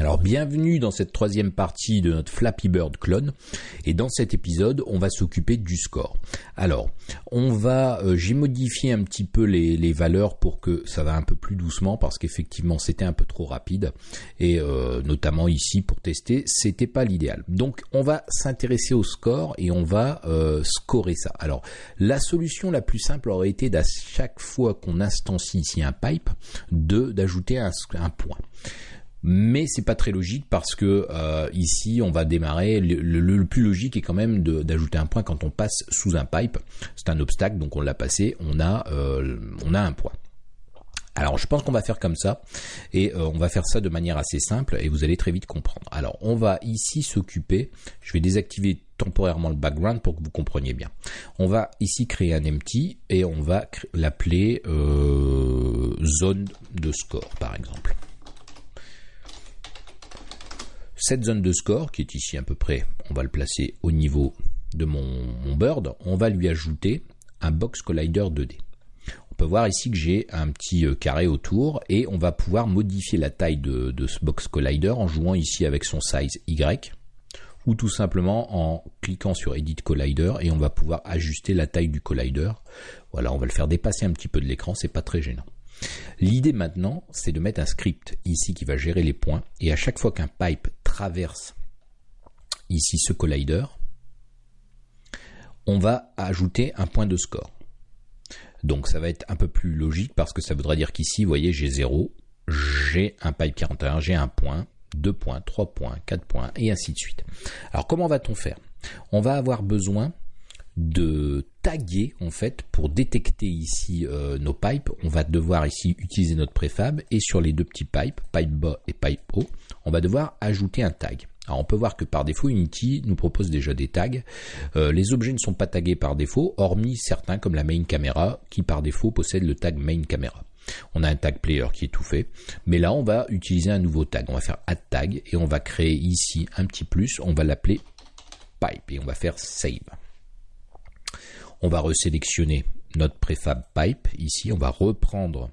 Alors bienvenue dans cette troisième partie de notre Flappy Bird clone et dans cet épisode on va s'occuper du score. Alors on va, euh, j'ai modifié un petit peu les, valeurs pour que ça va un peu plus doucement parce qu'effectivement c'était un peu trop rapide et euh, notamment ici pour tester c'était pas l'idéal. Donc on va s'intéresser au score et on va euh, scorer ça. Alors la solution la plus simple aurait été d'à chaque fois qu'on instancie ici un pipe de d'ajouter un point mais c'est pas très logique parce que euh, ici on va démarrer le, plus logique est quand même d'ajouter un point quand on passe sous un pipe c'est un obstacle donc on l'a passé on a euh, on a un point alors je pense qu'on va faire comme ça et euh, on va faire ça de manière assez simple et vous allez très vite comprendre. Alors on va ici s'occuper, je vais désactiver temporairement le background pour que vous compreniez bien. On va ici créer un empty et on va l'appeler zone de score par exemple. Cette zone de score, qui est ici à peu près, on va le placer au niveau de mon, bird, on va lui ajouter un box collider 2D. On peut voir ici que j'ai un petit euh, carré autour et on va pouvoir modifier la taille de, de, ce box collider en jouant ici avec son size Y ou tout simplement en cliquant sur Edit Collider et on va pouvoir ajuster la taille du collider. Voilà, on va le faire dépasser un petit peu de l'écran, c'est pas très gênant. L'idée maintenant, c'est de mettre un script ici qui va gérer les points et à chaque fois qu'un pipe traverse ici ce collider, on va ajouter un point de score. Donc ça va être un peu plus logique parce que ça voudra dire qu'ici, vous voyez, j'ai 0, j'ai un pipe 41, j'ai un point, 2 points, 3 points, 4 points, et ainsi de suite. Alors comment va-t-on faire? On va avoir besoin de taguer en fait pour détecter ici euh, nos pipes. On va devoir ici utiliser notre préfab et sur les deux petits pipes, pipe bas et pipe haut, on va devoir ajouter un tag. Alors on peut voir que par défaut Unity nous propose déjà des tags. Euh, les objets ne sont pas tagués par défaut, hormis certains comme la main camera qui par défaut possède le tag main camera. On a un tag player qui est tout fait, mais là on va utiliser un nouveau tag. On va faire add tag et on va créer ici un petit plus. On va l'appeler pipe et on va faire save. On va resélectionner notre préfab pipe ici, on va reprendre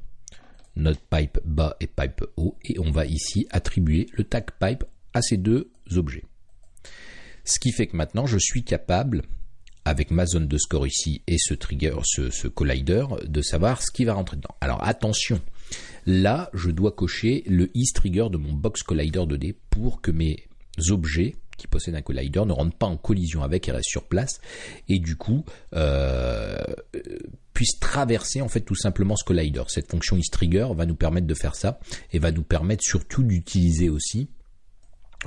notre pipe bas et pipe haut et on va ici attribuer le tag pipe à ces deux objets. Ce qui fait que maintenant je suis capable avec ma zone de score ici et ce trigger, collider, de savoir ce qui va rentrer dedans. Alors attention, là je dois cocher le is trigger de mon box collider 2D pour que mes objets qui possède un collider ne rentre pas en collision avec et reste sur place et du coup euh, puisse traverser en fait tout simplement ce collider. Cette fonction isTrigger va nous permettre de faire ça et va nous permettre surtout d'utiliser aussi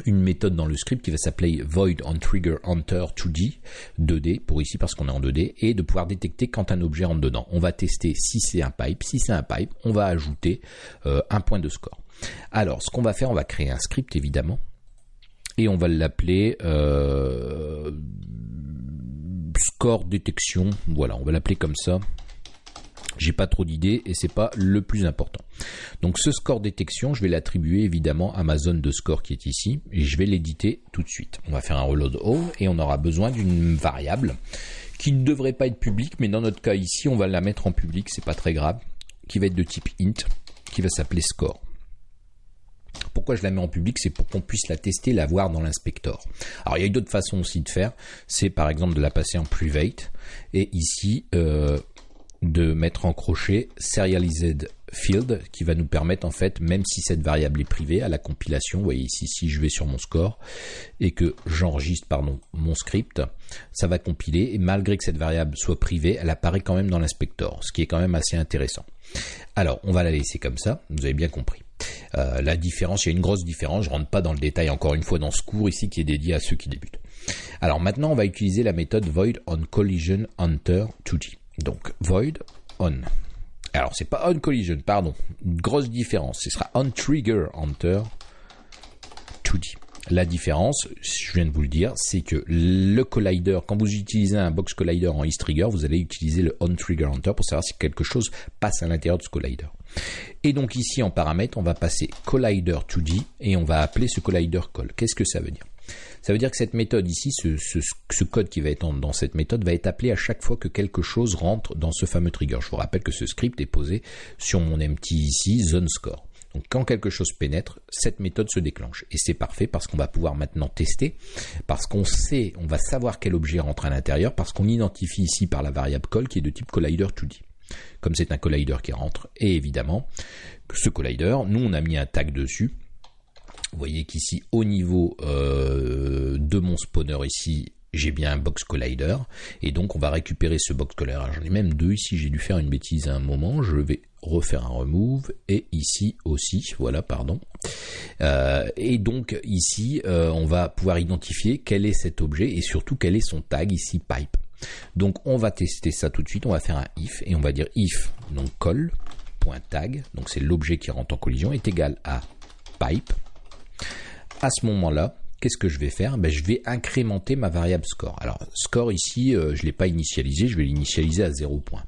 une méthode dans le script qui va s'appeler void on trigger enter 2D 2D pour ici parce qu'on est en 2D et de pouvoir détecter quand un objet rentre dedans. On va tester si c'est un pipe. Si c'est un pipe, on va ajouter euh, un point de score. Alors, ce qu'on va faire, on va créer un script évidemment et on va l'appeler euh, score détection. Voilà, on va l'appeler comme ça. J'ai pas trop d'idées et c'est pas le plus important. Donc ce score détection, je vais l'attribuer évidemment à ma zone de score qui est ici et je vais l'éditer tout de suite. On va faire un reload all et on aura besoin d'une variable qui ne devrait pas être publique, mais dans notre cas ici, on va la mettre en public, c'est pas très grave, qui va être de type int, qui va s'appeler score. Pourquoi je la mets en public C'est pour qu'on puisse la tester, la voir dans l'inspector. Alors il y a d'autres façons aussi de faire. C'est par exemple de la passer en private. Et ici euh, de mettre en crochet serialized field qui va nous permettre en fait même si cette variable est privée à la compilation vous voyez ici si je vais sur mon score et que j'enregistre pardon mon script ça va compiler. Et malgré que cette variable soit privée elle apparaît quand même dans l'inspector ce qui est quand même assez intéressant. Alors on va la laisser comme ça. Vous avez bien compris euh, la différence, il y a une grosse différence, je rentre pas dans le détail encore une fois dans ce cours ici qui est dédié à ceux qui débutent. Alors maintenant, on va utiliser la méthode void on collision enter 2D. Donc void on. Alors c'est pas on collision, pardon. Une grosse différence. Ce sera on trigger enter 2D. La différence, je viens de vous le dire, c'est que le collider, quand vous utilisez un box collider en trigger, vous allez utiliser le on trigger enter pour savoir si quelque chose passe à l'intérieur de ce collider. Et donc ici en paramètre, on va passer collider 2D et on va appeler ce collider call. Qu'est-ce que ça veut dire? Ça veut dire que cette méthode ici, ce, code qui va être dans cette méthode, va être appelé à chaque fois que quelque chose rentre dans ce fameux trigger. Je vous rappelle que ce script est posé sur mon empty ici, zone score. Donc quand quelque chose pénètre, cette méthode se déclenche. Et c'est parfait parce qu'on va pouvoir maintenant tester, parce qu'on sait, on va savoir quel objet rentre à l'intérieur, parce qu'on identifie ici par la variable call qui est de type collider 2D. Comme c'est un collider qui rentre, et évidemment, ce collider, nous on a mis un tag dessus. Vous voyez qu'ici, au niveau euh, de mon spawner ici, j'ai bien un box collider et donc on va récupérer ce box collider. J'en ai même deux ici, j'ai dû faire une bêtise à un moment, je vais refaire un remove et ici aussi, voilà pardon. Euh, et donc ici euh, on va pouvoir identifier quel est cet objet et surtout quel est son tag ici pipe. Donc on va tester ça tout de suite, on va faire un if et on va dire if donc call.tag, donc c'est l'objet qui rentre en collision est égal à pipe. À ce moment-là, qu'est-ce que je vais faire? Ben, Je vais incrémenter ma variable score. Alors, score ici, euh, je ne l'ai pas initialisé, je vais l'initialiser à 0 point.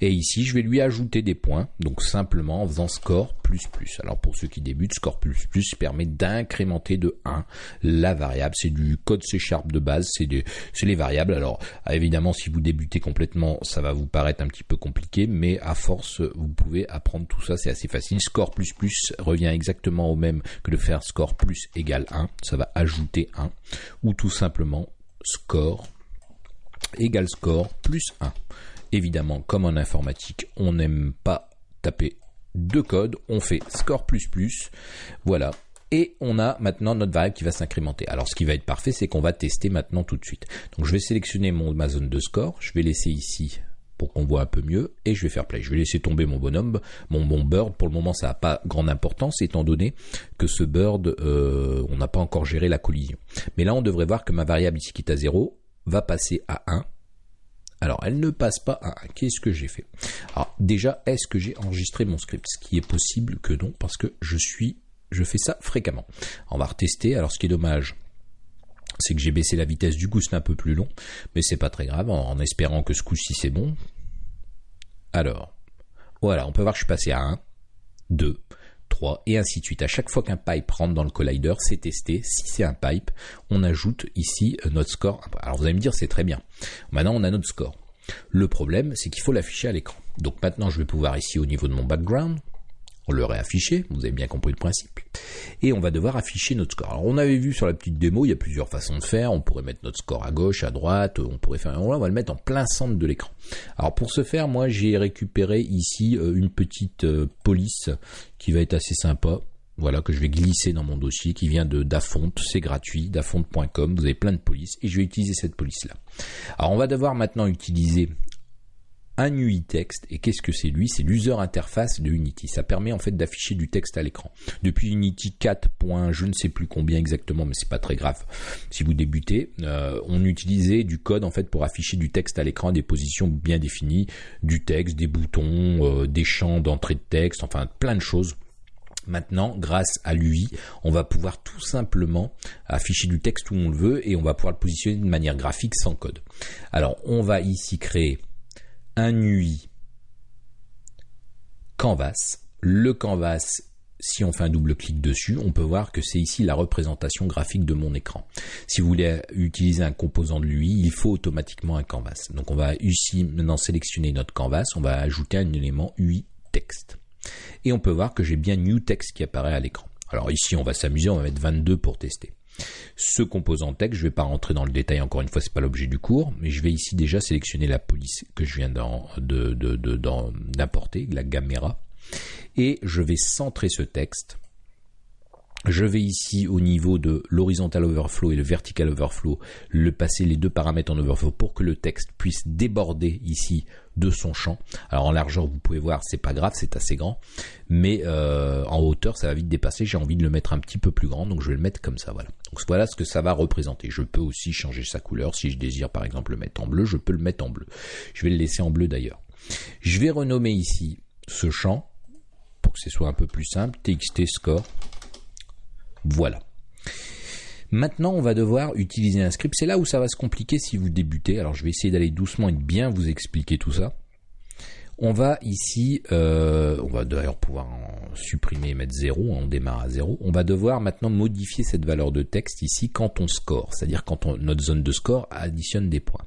Et ici, je vais lui ajouter des points, donc simplement en faisant score plus plus. Alors pour ceux qui débutent, score plus plus permet d'incrémenter de 1 la variable. C'est du code C Sharp de base, c'est les variables. Alors évidemment, si vous débutez complètement, ça va vous paraître un petit peu compliqué, mais à force, vous pouvez apprendre tout ça, c'est assez facile. Score plus plus revient exactement au même que de faire score plus égale 1. Ça va ajouter 1. Ou tout simplement score égale score plus 1. Évidemment, comme en informatique, on n'aime pas taper de code, on fait score plus plus, voilà. Et on a maintenant notre variable qui va s'incrémenter. Alors ce qui va être parfait, c'est qu'on va tester maintenant tout de suite. Donc je vais sélectionner mon, ma zone de score, je vais laisser ici pour qu'on voit un peu mieux, et je vais faire play. Je vais laisser tomber mon bonhomme, mon, bon bird. Pour le moment, ça n'a pas grande importance, étant donné que ce bird, euh, on n'a pas encore géré la collision. Mais là, on devrait voir que ma variable ici qui est à 0 va passer à 1 alors, elle ne passe pas à Qu'est-ce que j'ai fait Alors, déjà, est-ce que j'ai enregistré mon script? Ce qui est possible que non, parce que je suis, je fais ça fréquemment. On va retester. Alors, ce qui est dommage, c'est que j'ai baissé la vitesse du coup, un peu plus long, mais c'est pas très grave, en, espérant que ce coup-ci c'est bon. Alors, voilà, on peut voir que je suis passé à 1, 2, 3 et ainsi de suite. À chaque fois qu'un pipe rentre dans le collider, c'est testé. Si c'est un pipe, on ajoute ici euh, notre score. Alors vous allez me dire c'est très bien. Maintenant on a notre score. Le problème c'est qu'il faut l'afficher à l'écran. Donc maintenant je vais pouvoir ici au niveau de mon background on le réafficher, vous avez bien compris le principe. Et on va devoir afficher notre score. Alors on avait vu sur la petite démo, il y a plusieurs façons de faire. On pourrait mettre notre score à gauche, à droite, on pourrait faire. On va le mettre en plein centre de l'écran. Alors pour ce faire, moi j'ai récupéré ici euh, une petite euh, police qui va être assez sympa. Voilà, que je vais glisser dans mon dossier qui vient de Dafont, c'est gratuit, dafont.com, vous avez plein de polices et je vais utiliser cette police là. Alors on va devoir maintenant utiliser un UI texte. Et qu'est-ce que c'est lui? C'est l'user interface de Unity. Ça permet en fait d'afficher du texte à l'écran. Depuis Unity 4. je ne sais plus combien exactement, mais c'est pas très grave. Si vous débutez, euh, on utilisait du code en fait pour afficher du texte à l'écran, des positions bien définies, du texte, des boutons, euh, des champs d'entrée de texte, enfin plein de choses. Maintenant, grâce à l'UI, on va pouvoir tout simplement afficher du texte où on le veut et on va pouvoir le positionner de manière graphique sans code. Alors, on va ici créer UI canvas. Le canvas, si on fait un double clic dessus, on peut voir que c'est ici la représentation graphique de mon écran. Si vous voulez utiliser un composant de l'UI, il faut automatiquement un canvas. Donc on va ici maintenant sélectionner notre canvas, on va ajouter un élément UI texte. Et on peut voir que j'ai bien new text qui apparaît à l'écran. Alors ici, on va s'amuser, on va mettre 22 pour tester. Ce composant texte, je ne vais pas rentrer dans le détail encore une fois, c'est pas l'objet du cours, mais je vais ici déjà sélectionner la police que je viens d'apporter, la caméra, et je vais centrer ce texte je vais ici au niveau de l'horizontal overflow et le vertical overflow le passer les deux paramètres en overflow pour que le texte puisse déborder ici de son champ. Alors en largeur vous pouvez voir c'est pas grave c'est assez grand mais euh, en hauteur ça va vite dépasser. J'ai envie de le mettre un petit peu plus grand donc je vais le mettre comme ça. Donc voilà ce que ça va représenter. Je peux aussi changer sa couleur si je désire par exemple le mettre en bleu je peux le mettre en bleu. Je vais le laisser en bleu d'ailleurs. Je vais renommer ici ce champ pour que ce soit un peu plus simple txt score voilà. Maintenant, on va devoir utiliser un script. C'est là où ça va se compliquer si vous débutez. Alors, je vais essayer d'aller doucement et de bien vous expliquer tout ça. On va ici, euh, on va d'ailleurs pouvoir supprimer et mettre 0, on démarre à 0. On va devoir maintenant modifier cette valeur de texte ici quand on score, c'est-à-dire quand notre zone de score additionne des points.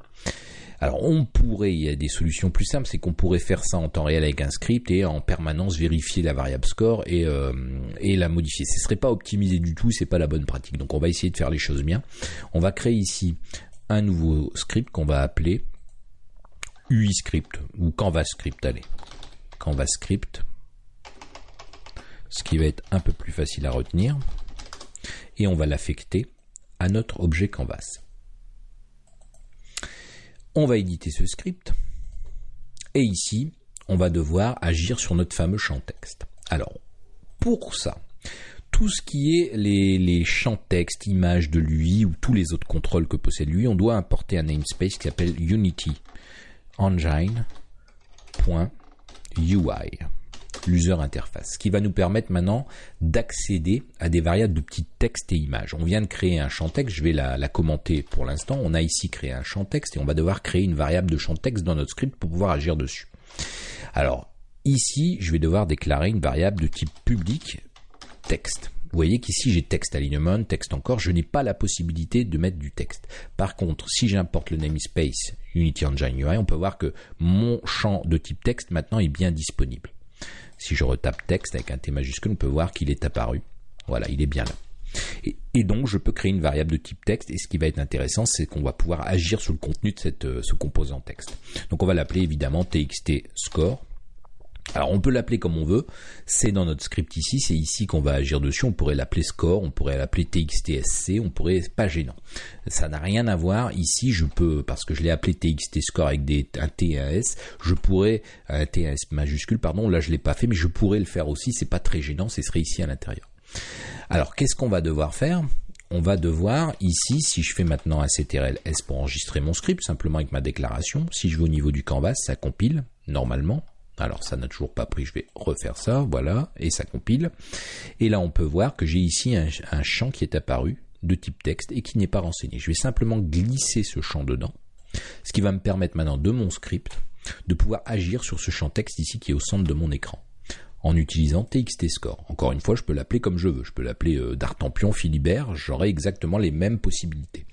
Alors on pourrait, il y a des solutions plus simples, c'est qu'on pourrait faire ça en temps réel avec un script et en permanence vérifier la variable score et, euh, la modifier. Ce serait pas optimisé du tout, c'est pas la bonne pratique. Donc on va essayer de faire les choses bien. On va créer ici un nouveau script qu'on va appeler UI script ou Canvas script. Allez, Canvas script, ce qui va être un peu plus facile à retenir. Et on va l'affecter à notre objet Canvas. On va éditer ce script. Et ici, on va devoir agir sur notre fameux champ texte. Alors, pour ça, tout ce qui est les, champs texte, images de l'UI ou tous les autres contrôles que possède l'UI, on doit importer un namespace qui s'appelle Unity Engine.UI l'user interface, ce qui va nous permettre maintenant d'accéder à des variables de petits textes et images. On vient de créer un champ texte, je vais la, la commenter pour l'instant. On a ici créé un champ texte et on va devoir créer une variable de champ texte dans notre script pour pouvoir agir dessus. Alors, ici, je vais devoir déclarer une variable de type public texte. Vous voyez qu'ici j'ai texte alignement, texte encore, je n'ai pas la possibilité de mettre du texte. Par contre, si j'importe le namespace Unity Engine UI, on peut voir que mon champ de type texte maintenant est bien disponible. Si je retape texte avec un T majuscule, on peut voir qu'il est apparu. Voilà, il est bien là. Et, donc, je peux créer une variable de type texte. Et ce qui va être intéressant, c'est qu'on va pouvoir agir sur le contenu de euh, ce composant texte. Donc, on va l'appeler évidemment txt score. Alors on peut l'appeler comme on veut, c'est dans notre script ici, c'est ici qu'on va agir dessus, on pourrait l'appeler score, on pourrait l'appeler txtsc, on pourrait, pas gênant. Ça n'a rien à voir, ici je peux, parce que je l'ai appelé txt score avec des, un t et un s, je pourrais, et un s majuscule, pardon, là je l'ai pas fait, mais je pourrais le faire aussi, c'est pas très gênant, ce serait ici à l'intérieur. Alors qu'est-ce qu'on va devoir faire? On va devoir ici, si je fais maintenant un CTRL S pour enregistrer mon script, simplement avec ma déclaration, si je vais au niveau du canvas, ça compile normalement. Alors ça n'a toujours pas pris, je vais refaire ça, voilà, et ça compile. Et là on peut voir que j'ai ici un, champ qui est apparu de type texte et qui n'est pas renseigné. Je vais simplement glisser ce champ dedans, ce qui va me permettre maintenant de mon script de pouvoir agir sur ce champ texte ici qui est au centre de mon écran en utilisant txtscore. Encore une fois, je peux l'appeler comme je veux. Je peux l'appeler euh, D'Artampion, Philibert, j'aurai exactement les mêmes possibilités.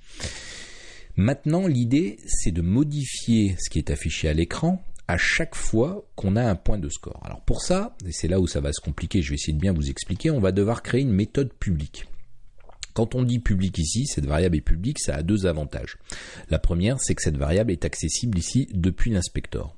Maintenant, l'idée, c'est de modifier ce qui est affiché à l'écran à chaque fois qu'on a un point de score. Alors pour ça, et c'est là où ça va se compliquer, je vais essayer de bien vous expliquer, on va devoir créer une méthode publique. Quand on dit public ici, cette variable est publique, ça a deux avantages. La première, c'est que cette variable est accessible ici depuis l'inspecteur.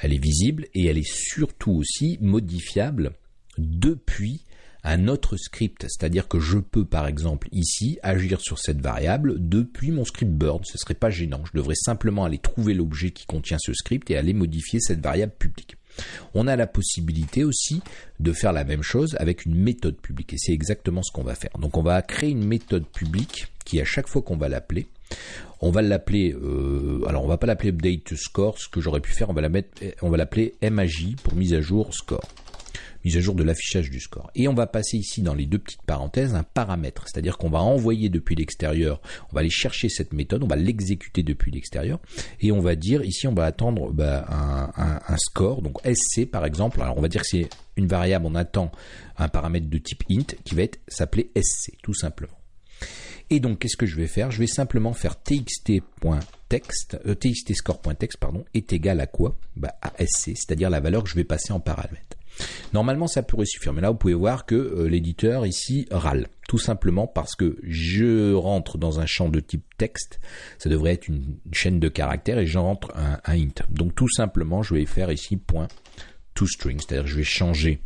Elle est visible et elle est surtout aussi modifiable depuis un autre script, c'est-à-dire que je peux par exemple ici agir sur cette variable depuis mon script burn, ce serait pas gênant, je devrais simplement aller trouver l'objet qui contient ce script et aller modifier cette variable publique. On a la possibilité aussi de faire la même chose avec une méthode publique. Et c'est exactement ce qu'on va faire. Donc on va créer une méthode publique qui à chaque fois qu'on va l'appeler, on va l'appeler, euh, alors on va pas l'appeler update score, ce que j'aurais pu faire, on va la mettre, on va l'appeler MAJ pour mise à jour score mise à jour de l'affichage du score. Et on va passer ici dans les deux petites parenthèses un paramètre, c'est-à-dire qu'on va envoyer depuis l'extérieur, on va aller chercher cette méthode, on va l'exécuter depuis l'extérieur, et on va dire ici on va attendre bah, un, score, donc SC par exemple, alors on va dire que c'est une variable, on attend un paramètre de type int qui va s'appeler SC, tout simplement. Et donc, qu'est-ce que je vais faire? Je vais simplement faire txt.text, euh, txtscore.text, pardon, est égal à quoi? Bah, À SC, c'est-à-dire la valeur que je vais passer en paramètre. Normalement, ça pourrait suffire, mais là, vous pouvez voir que euh, l'éditeur ici râle, tout simplement parce que je rentre dans un champ de type texte, ça devrait être une chaîne de caractères, et j'entre un, un int. Donc, tout simplement, je vais faire ici point toString, c'est-à-dire je vais changer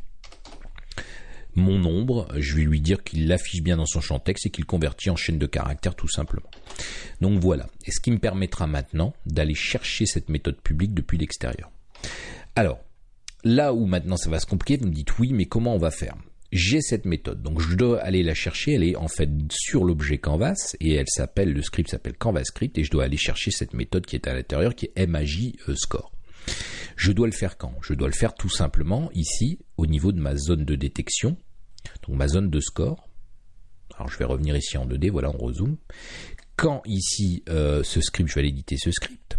mon nombre, je vais lui dire qu'il l'affiche bien dans son champ texte et qu'il convertit en chaîne de caractères tout simplement. Donc voilà, et ce qui me permettra maintenant d'aller chercher cette méthode publique depuis l'extérieur. Alors, Là où maintenant ça va se compliquer, vous me dites oui, mais comment on va faire? J'ai cette méthode, donc je dois aller la chercher, elle est en fait sur l'objet Canvas, et elle s'appelle, le script s'appelle Canvas Script, et je dois aller chercher cette méthode qui est à l'intérieur, qui est MAJ euh. Je dois le faire quand? Je dois le faire tout simplement ici, au niveau de ma zone de détection, donc ma zone de score. Alors je vais revenir ici en 2D, voilà, on rezoome. Quand ici, euh, ce script, je vais aller éditer ce script,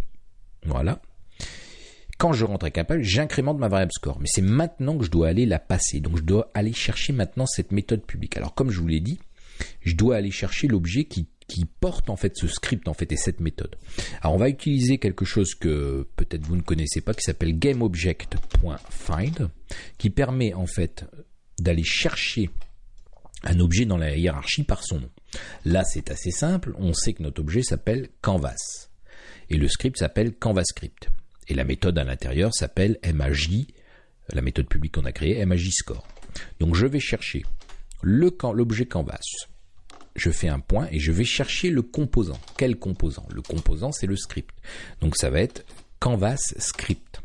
voilà, quand je rentre page, j'incrémente ma variable score. Mais c'est maintenant que je dois aller la passer. Donc je dois aller chercher maintenant cette méthode publique. Alors comme je vous l'ai dit, je dois aller chercher l'objet qui qui porte en fait ce script en fait et cette méthode. Alors on va utiliser quelque chose que peut-être vous ne connaissez pas qui s'appelle GameObject.find qui permet en fait d'aller chercher un objet dans la hiérarchie par son nom. Là, c'est assez simple, on sait que notre objet s'appelle Canvas et le script s'appelle CanvasScript et la méthode à l'intérieur s'appelle MAJ, la méthode publique qu'on a créée, MAJ score. Donc je vais chercher l'objet Canvas. Je fais un point et je vais chercher le composant. Quel composant? Le composant, c'est le script. Donc ça va être Canvas script.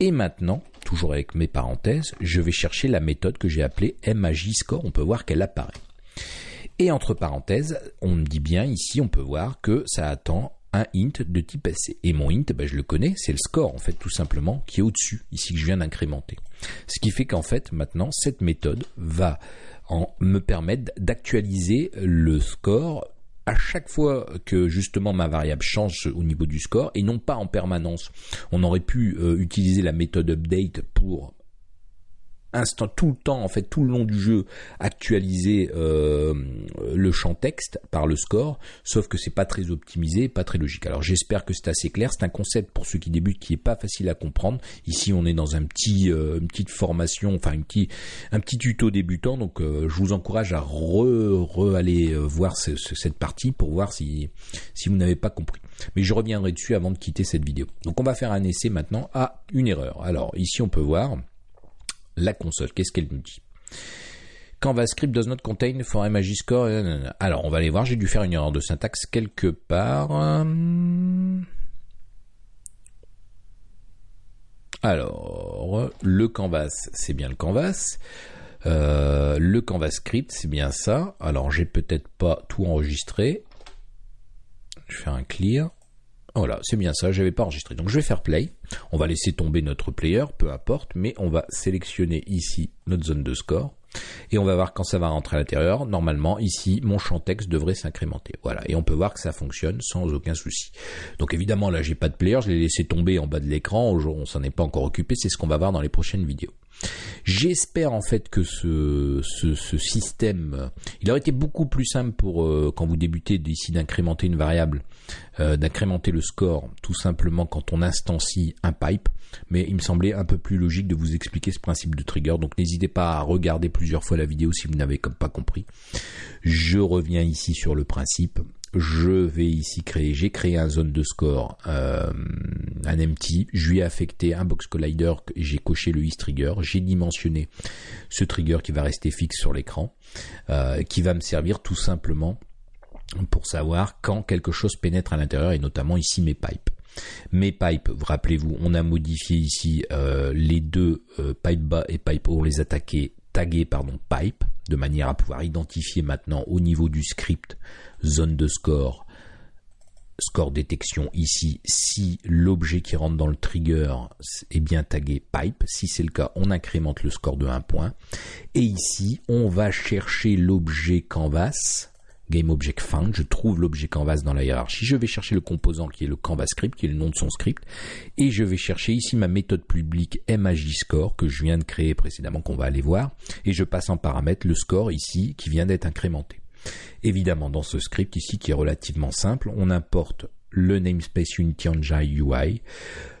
Et maintenant, toujours avec mes parenthèses, je vais chercher la méthode que j'ai appelée MAJScore. On peut voir qu'elle apparaît. Et entre parenthèses, on me dit bien ici, on peut voir que ça attend un int de type SC. Et mon int, ben, je le connais, c'est le score en fait tout simplement qui est au-dessus, ici que je viens d'incrémenter. Ce qui fait qu'en fait maintenant cette méthode va en me permettre d'actualiser le score à chaque fois que justement ma variable change au niveau du score et non pas en permanence. On aurait pu euh, utiliser la méthode update pour instant tout le temps en fait tout le long du jeu actualiser euh, le champ texte par le score sauf que c'est pas très optimisé pas très logique. Alors j'espère que c'est assez clair. C'est un concept pour ceux qui débutent qui est pas facile à comprendre. Ici on est dans un petit euh, une petite formation enfin un petit un petit tuto débutant. Donc euh, je vous encourage à re, aller voir cette partie pour voir si si vous n'avez pas compris. Mais je reviendrai dessus avant de quitter cette vidéo. Donc on va faire un essai maintenant à une erreur. Alors ici on peut voir la console. Qu'est-ce qu'elle nous dit? CanvaScript does not contain for MAG score. Alors, on va aller voir. J'ai dû faire une erreur de syntaxe quelque part. Alors, le canvas, c'est bien le canvas. Euh, le CanvaScript, c'est bien ça. Alors, j'ai peut-être pas tout enregistré. Je vais faire un clear. Voilà, c'est bien ça, j'avais pas enregistré. Donc je vais faire play. On va laisser tomber notre player, peu importe, mais on va sélectionner ici notre zone de score. Et on va voir quand ça va rentrer à l'intérieur. Normalement, ici, mon champ texte devrait s'incrémenter. Voilà. Et on peut voir que ça fonctionne sans aucun souci. Donc évidemment, là, j'ai pas de player. Je l'ai laissé tomber en bas de l'écran. On s'en est pas encore occupé. C'est ce qu'on va voir dans les prochaines vidéos. J'espère en fait que ce, système, il aurait été beaucoup plus simple pour euh, quand vous débutez d'ici d'incrémenter une variable, euh, d'incrémenter le score tout simplement quand on instancie un pipe, mais il me semblait un peu plus logique de vous expliquer ce principe de trigger, donc n'hésitez pas à regarder plusieurs fois la vidéo si vous n'avez pas compris. Je reviens ici sur le principe. Je vais ici créer, j'ai créé un zone de score, euh, un empty, je lui ai affecté un box collider, j'ai coché le is trigger, j'ai dimensionné ce trigger qui va rester fixe sur l'écran, euh, qui va me servir tout simplement pour savoir quand quelque chose pénètre à l'intérieur et notamment ici mes pipes. Mes pipes, rappelez-vous, on a modifié ici euh, les deux pipe bas et pipe haut, les a tagués pardon pipe de manière à pouvoir identifier maintenant au niveau du script zone de score, score détection ici, si l'objet qui rentre dans le trigger est bien tagué pipe. Si c'est le cas, on incrémente le score de 1 point. Et ici, on va chercher l'objet canvas GameObjectFind, je trouve l'objet canvas dans la hiérarchie, je vais chercher le composant qui est le CanvasScript, qui est le nom de son script, et je vais chercher ici ma méthode publique MAJScore que je viens de créer précédemment, qu'on va aller voir, et je passe en paramètre le score ici qui vient d'être incrémenté. Évidemment, dans ce script ici qui est relativement simple, on importe le namespace Unity UI.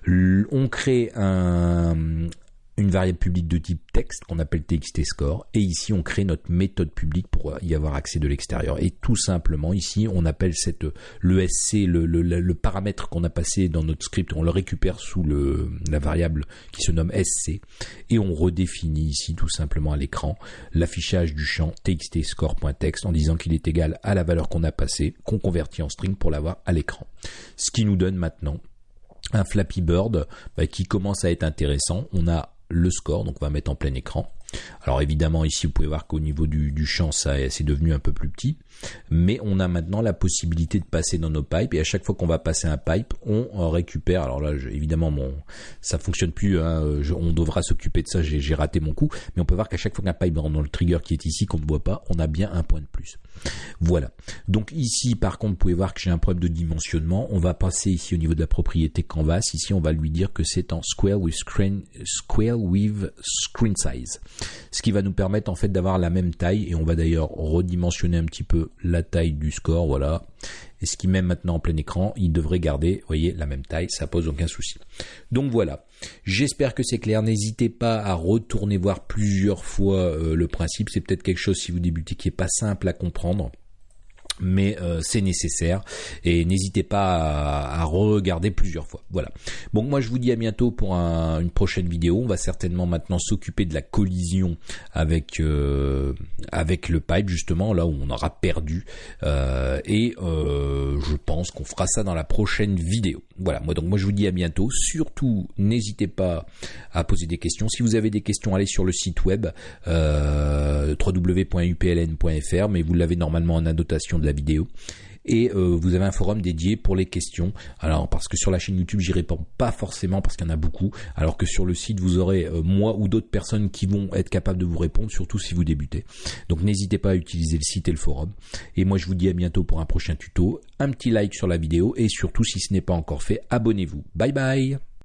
On crée un, une variable publique de type texte qu'on appelle txt score et ici on crée notre méthode publique pour y avoir accès de l'extérieur et tout simplement ici on appelle cette le sc le, le, paramètre qu'on a passé dans notre script on le récupère sous le la variable qui se nomme sc et on redéfinit ici tout simplement à l'écran l'affichage du champ txt score.text en disant qu'il est égal à la valeur qu'on a passée qu'on convertit en string pour l'avoir à l'écran ce qui nous donne maintenant un Flappy Bird bah, qui commence à être intéressant. On a le score, donc on va mettre en plein écran. Alors évidemment ici vous pouvez voir qu'au niveau du, champ ça c'est devenu un peu plus petit, mais on a maintenant la possibilité de passer dans nos pipes et à chaque fois qu'on va passer un pipe, on récupère. Alors là évidemment mon ça fonctionne plus, hein, on devra s'occuper de ça. J'ai raté mon coup, mais on peut voir qu'à chaque fois qu'un pipe rentre dans le trigger qui est ici qu'on ne voit pas, on a bien un point de plus. Voilà. Donc ici par contre vous pouvez voir que j'ai un problème de dimensionnement. On va passer ici au niveau de la propriété canvas. Ici on va lui dire que c'est en square with screen square with screen size. ce qui va nous permettre en fait d'avoir la même taille et on va d'ailleurs redimensionner un petit peu la taille du score, voilà. Et ce qui met maintenant en plein écran, il devrait garder, voyez, la même taille, ça pose aucun souci. Donc voilà. J'espère que c'est clair. N'hésitez pas à retourner voir plusieurs fois euh, le principe. C'est peut-être quelque chose si vous débutez qui est pas simple à comprendre mais euh, c'est nécessaire et n'hésitez pas à, regarder plusieurs fois. Voilà. Bon, moi je vous dis à bientôt pour une prochaine vidéo. On va certainement maintenant s'occuper de la collision avec euh, avec le pipe justement là où on aura perdu euh, et je pense qu'on fera ça dans la prochaine vidéo. Voilà. Moi donc moi je vous dis à bientôt. Surtout n'hésitez pas à poser des questions. Si vous avez des questions, allez sur le site web www.upln.fr, mais vous l'avez normalement en annotation la vidéo et euh, vous avez un forum dédié pour les questions. Alors parce que sur la chaîne YouTube j'y réponds pas forcément parce qu'il y en a beaucoup, alors que sur le site vous aurez euh, moi ou d'autres personnes qui vont être capables de vous répondre, surtout si vous débutez. Donc n'hésitez pas à utiliser le site et le forum. Et moi je vous dis à bientôt pour un prochain tuto, un petit like sur la vidéo et surtout si ce n'est pas encore fait, abonnez-vous. Bye bye